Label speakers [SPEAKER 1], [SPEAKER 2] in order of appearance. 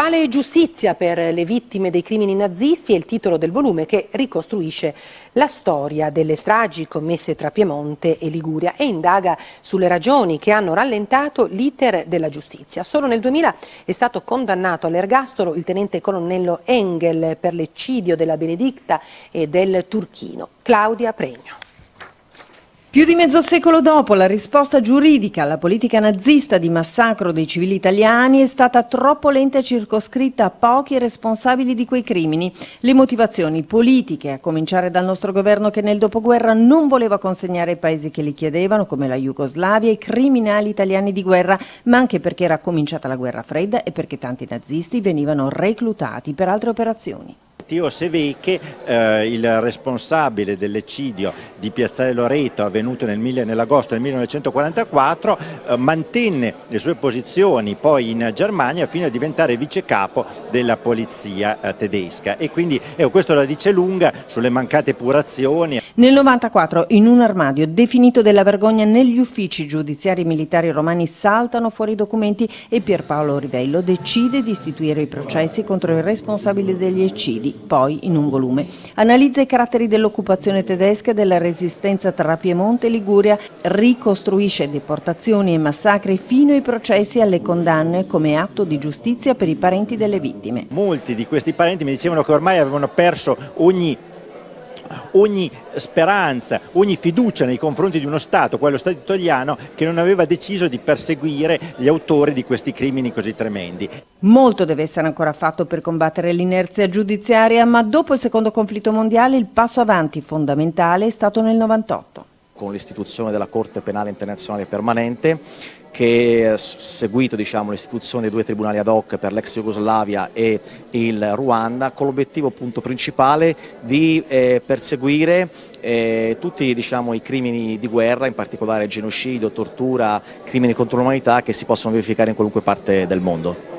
[SPEAKER 1] Quale giustizia per le vittime dei crimini nazisti è il titolo del volume che ricostruisce la storia delle stragi commesse tra Piemonte e Liguria e indaga sulle ragioni che hanno rallentato l'iter della giustizia. Solo nel 2000 è stato condannato all'ergastolo il tenente colonnello Engel per l'eccidio della Benedicta e del Turchino. Claudia Pregno.
[SPEAKER 2] Più di mezzo secolo dopo, la risposta giuridica alla politica nazista di massacro dei civili italiani è stata troppo lenta e circoscritta a pochi responsabili di quei crimini. Le motivazioni politiche, a cominciare dal nostro governo che nel dopoguerra non voleva consegnare ai paesi che li chiedevano, come la Jugoslavia, i criminali italiani di guerra, ma anche perché era cominciata la guerra fredda e perché tanti nazisti venivano reclutati per altre operazioni.
[SPEAKER 3] Matteo Sevecche, eh, il responsabile dell'eccidio di Piazzale Loreto avvenuto nel, nell'agosto del 1944, eh, mantenne le sue posizioni poi in Germania fino a diventare vice capo della polizia eh, tedesca e quindi ecco, questo la dice lunga sulle mancate purazioni.
[SPEAKER 2] Nel 94 in un armadio definito della vergogna negli uffici giudiziari militari romani saltano fuori i documenti e Pierpaolo Rivello decide di istituire i processi contro i responsabili degli eccidi poi in un volume. Analizza i caratteri dell'occupazione tedesca e della resistenza tra Piemonte e Liguria, ricostruisce deportazioni e massacri fino ai processi e alle condanne come atto di giustizia per i parenti delle vittime.
[SPEAKER 3] Molti di questi parenti mi dicevano che ormai avevano perso ogni ogni speranza, ogni fiducia nei confronti di uno Stato, quello Stato italiano, che non aveva deciso di perseguire gli autori di questi crimini così tremendi.
[SPEAKER 2] Molto deve essere ancora fatto per combattere l'inerzia giudiziaria, ma dopo il secondo conflitto mondiale il passo avanti fondamentale è stato nel 98
[SPEAKER 4] con l'istituzione della Corte Penale Internazionale Permanente che ha seguito diciamo, l'istituzione dei due tribunali ad hoc per l'ex Jugoslavia e il Ruanda con l'obiettivo principale di eh, perseguire eh, tutti diciamo, i crimini di guerra, in particolare genocidio, tortura, crimini contro l'umanità che si possono verificare in qualunque parte del mondo.